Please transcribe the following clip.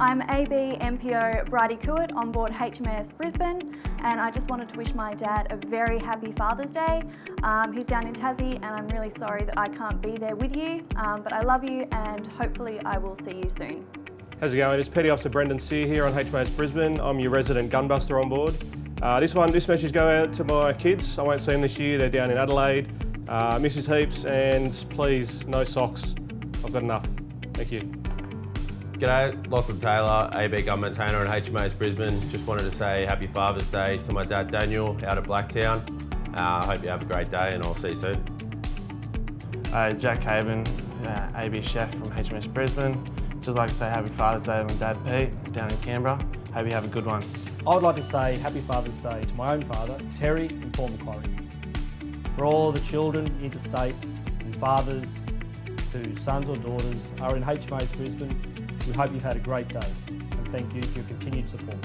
I'm AB MPO Bridie Kuit on board HMAS Brisbane and I just wanted to wish my dad a very happy Father's Day. Um, he's down in Tassie and I'm really sorry that I can't be there with you, um, but I love you and hopefully I will see you soon. How's it going? It's Petty Officer Brendan Sear here on HMAS Brisbane. I'm your resident gunbuster on board. Uh, this one, this message go out to my kids. I won't see them this year. They're down in Adelaide. Uh, Mrs. Heaps and please, no socks. I've got enough. Thank you. G'day, Lachlan Taylor, AB Gun Maintainer at HMAS Brisbane. Just wanted to say happy Father's Day to my dad Daniel out at Blacktown. I uh, hope you have a great day and I'll see you soon. Uh, Jack Haven, uh, AB Chef from HMAS Brisbane. Just like to say happy Father's Day to my dad Pete down in Canberra. Hope you have a good one. I would like to say happy Father's Day to my own father, Terry and Port Macquarie. For all the children interstate and fathers whose sons or daughters are in HMAS Brisbane, we hope you've had a great day and thank you for your continued support.